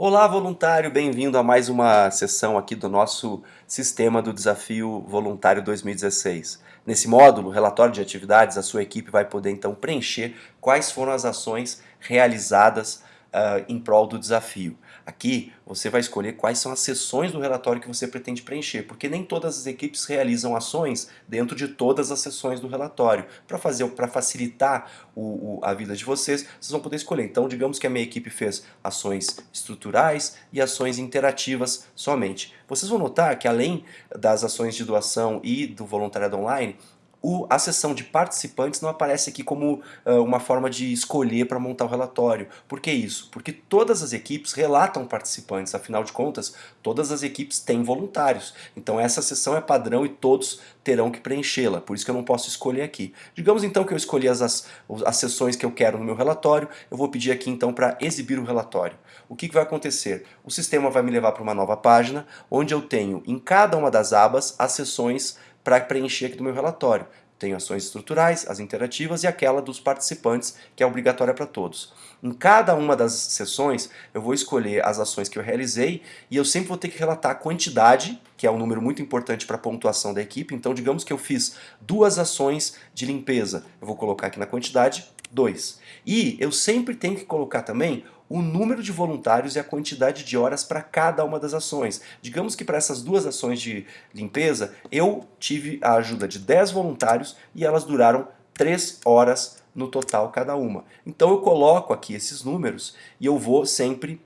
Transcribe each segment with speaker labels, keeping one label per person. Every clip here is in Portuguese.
Speaker 1: Olá voluntário, bem-vindo a mais uma sessão aqui do nosso sistema do Desafio Voluntário 2016. Nesse módulo, relatório de atividades, a sua equipe vai poder então preencher quais foram as ações realizadas uh, em prol do desafio. Aqui você vai escolher quais são as sessões do relatório que você pretende preencher, porque nem todas as equipes realizam ações dentro de todas as sessões do relatório. Para fazer, para facilitar o, o, a vida de vocês, vocês vão poder escolher. Então, digamos que a minha equipe fez ações estruturais e ações interativas somente. Vocês vão notar que além das ações de doação e do voluntariado online, o, a seção de participantes não aparece aqui como uh, uma forma de escolher para montar o relatório. Por que isso? Porque todas as equipes relatam participantes, afinal de contas, todas as equipes têm voluntários. Então essa seção é padrão e todos terão que preenchê-la, por isso que eu não posso escolher aqui. Digamos então que eu escolhi as, as, as sessões que eu quero no meu relatório, eu vou pedir aqui então para exibir o relatório. O que, que vai acontecer? O sistema vai me levar para uma nova página, onde eu tenho em cada uma das abas as sessões para preencher aqui do meu relatório. Tenho ações estruturais, as interativas e aquela dos participantes, que é obrigatória para todos. Em cada uma das sessões, eu vou escolher as ações que eu realizei e eu sempre vou ter que relatar a quantidade, que é um número muito importante para a pontuação da equipe. Então, digamos que eu fiz duas ações de limpeza. Eu vou colocar aqui na quantidade 2. E eu sempre tenho que colocar também o número de voluntários e a quantidade de horas para cada uma das ações. Digamos que para essas duas ações de limpeza, eu tive a ajuda de 10 voluntários e elas duraram 3 horas no total cada uma. Então eu coloco aqui esses números e eu vou sempre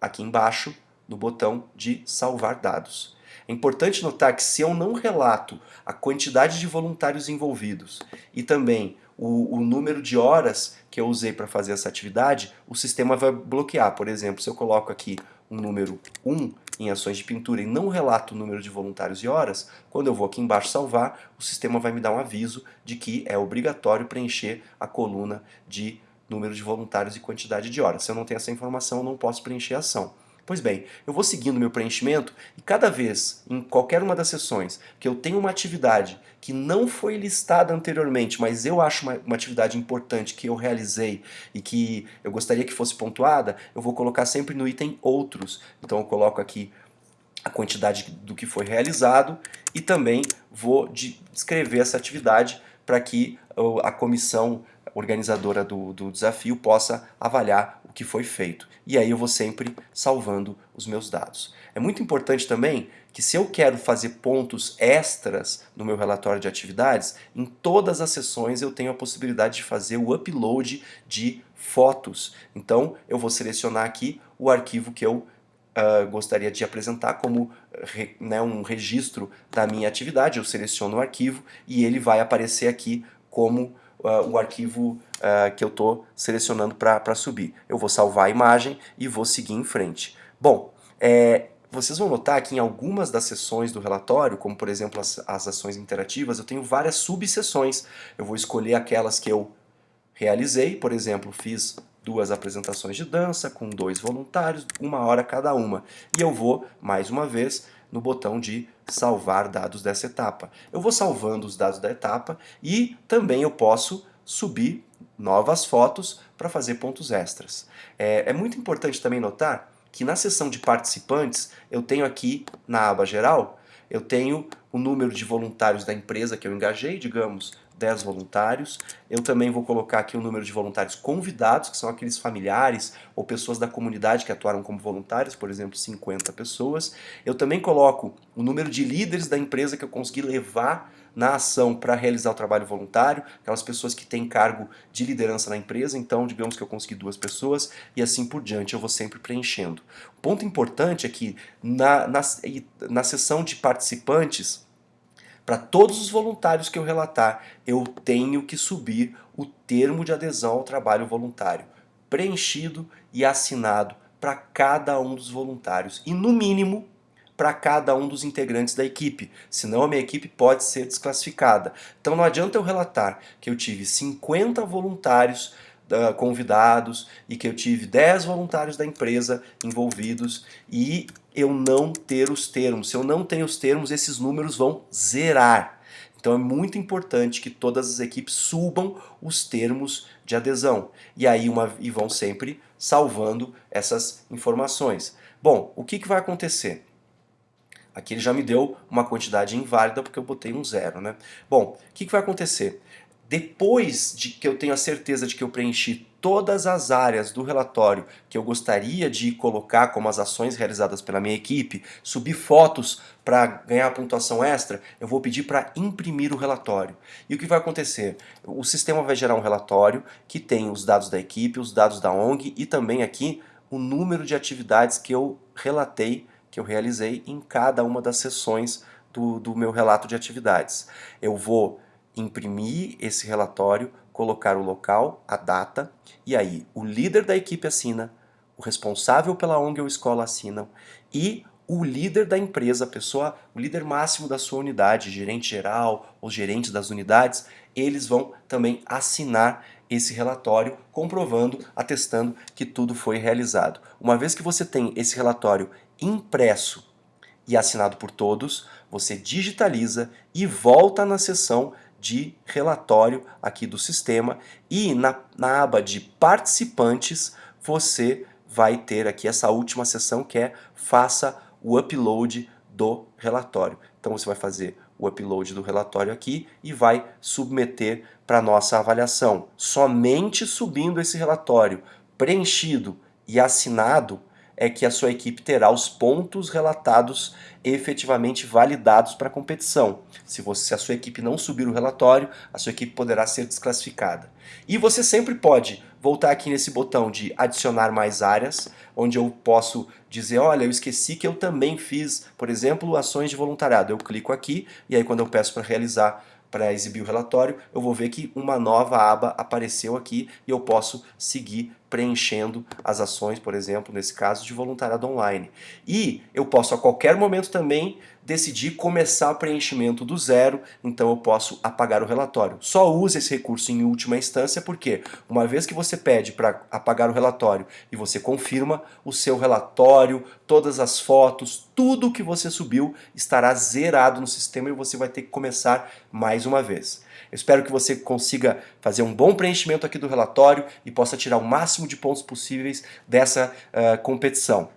Speaker 1: aqui embaixo no botão de salvar dados. É importante notar que se eu não relato a quantidade de voluntários envolvidos e também o, o número de horas que eu usei para fazer essa atividade, o sistema vai bloquear. Por exemplo, se eu coloco aqui um número 1 em ações de pintura e não relato o número de voluntários e horas, quando eu vou aqui embaixo salvar, o sistema vai me dar um aviso de que é obrigatório preencher a coluna de número de voluntários e quantidade de horas. Se eu não tenho essa informação, eu não posso preencher a ação. Pois bem, eu vou seguindo meu preenchimento e cada vez, em qualquer uma das sessões, que eu tenho uma atividade que não foi listada anteriormente, mas eu acho uma, uma, atividade importante que eu realizei e que eu gostaria que fosse pontuada, eu vou colocar sempre no item outros. Então eu coloco aqui a quantidade do que foi realizado e também vou descrever essa atividade para que a comissão organizadora do, do desafio possa avaliar que foi feito. E aí eu vou sempre salvando os meus dados. É muito importante também que se eu quero fazer pontos extras no meu relatório de atividades, em todas as sessões eu tenho a possibilidade de fazer o upload de fotos. Então eu vou selecionar aqui o arquivo que eu uh, gostaria de apresentar como re, né, um registro da minha atividade. Eu seleciono o arquivo e ele vai aparecer aqui como uh, o arquivo uh, que eu estou selecionando para subir. Eu vou salvar a imagem e vou seguir em frente. Bom, é, vocês vão notar que em algumas das sessões do relatório, como por exemplo as, as ações interativas, eu tenho várias subseções. Eu vou escolher aquelas que eu realizei, por exemplo, fiz duas apresentações de dança com dois voluntários, uma hora cada uma. E eu vou, mais uma vez, no botão de salvar dados dessa etapa. Eu vou salvando os dados da etapa e também eu posso subir novas fotos para fazer pontos extras. É, é muito importante também notar que na seção de participantes eu tenho aqui na aba geral, eu tenho o número de voluntários da empresa que eu engajei, digamos, 10 voluntários. Eu também vou colocar aqui o número de voluntários convidados, que são aqueles familiares ou pessoas da comunidade que atuaram como voluntários, por exemplo, 50 pessoas. Eu também coloco o número de líderes da empresa que eu consegui levar na ação para realizar o trabalho voluntário, aquelas pessoas que têm cargo de liderança na empresa, então digamos que eu consegui duas pessoas e assim por diante, eu vou sempre preenchendo. O ponto importante é que na, na, na sessão de participantes, para todos os voluntários que eu relatar, eu tenho que subir o termo de adesão ao trabalho voluntário, preenchido e assinado para cada um dos voluntários e, no mínimo, para cada um dos integrantes da equipe, senão a minha equipe pode ser desclassificada. Então não adianta eu relatar que eu tive 50 voluntários uh, convidados e que eu tive 10 voluntários da empresa envolvidos e eu não ter os termos. Se eu não tenho os termos, esses números vão zerar. Então é muito importante que todas as equipes subam os termos de adesão e aí uma, e vão sempre salvando essas informações. Bom, o que, que vai acontecer? Aqui ele já me deu uma quantidade inválida porque eu botei um zero, né? Bom, o que, que vai acontecer? Depois de que eu tenho a certeza de que eu preenchi todas as áreas do relatório que eu gostaria de colocar como as ações realizadas pela minha equipe, subir fotos para ganhar pontuação extra, eu vou pedir para imprimir o relatório. E o que vai acontecer? O sistema vai gerar um relatório que tem os dados da equipe, os dados da ONG e também aqui o número de atividades que eu relatei, que eu realizei em cada uma das sessões do, do meu relato de atividades. Eu vou imprimir esse relatório, colocar o local, a data, e aí o líder da equipe assina, o responsável pela ONG ou escola assinam, e o líder da empresa, a pessoa, o líder máximo da sua unidade, gerente geral, os gerentes das unidades, eles vão também assinar esse relatório, comprovando, atestando que tudo foi realizado. Uma vez que você tem esse relatório impresso e assinado por todos, você digitaliza e volta na sessão de relatório aqui do sistema e na, na aba de participantes você vai ter aqui essa última seção que é faça o upload do relatório. Então você vai fazer o upload do relatório aqui e vai submeter para nossa avaliação. Somente subindo esse relatório preenchido e assinado é que a sua equipe terá os pontos relatados efetivamente validados para a competição. Se, você, se a sua equipe não subir o relatório, a sua equipe poderá ser desclassificada. E você sempre pode voltar aqui nesse botão de adicionar mais áreas, onde eu posso dizer, olha, eu esqueci que eu também fiz, por exemplo, ações de voluntariado. Eu clico aqui e aí quando eu peço para realizar para exibir o relatório, eu vou ver que uma nova aba apareceu aqui e eu posso seguir preenchendo as ações, por exemplo, nesse caso, de voluntariado online. E eu posso a qualquer momento também decidir começar o preenchimento do zero, então eu posso apagar o relatório. Só use esse recurso em última instância, porque uma vez que você pede para apagar o relatório e você confirma, o seu relatório, todas as fotos, tudo que você subiu estará zerado no sistema e você vai ter que começar mais uma vez. Eu espero que você consiga fazer um bom preenchimento aqui do relatório e possa tirar o máximo de pontos possíveis dessa uh, competição.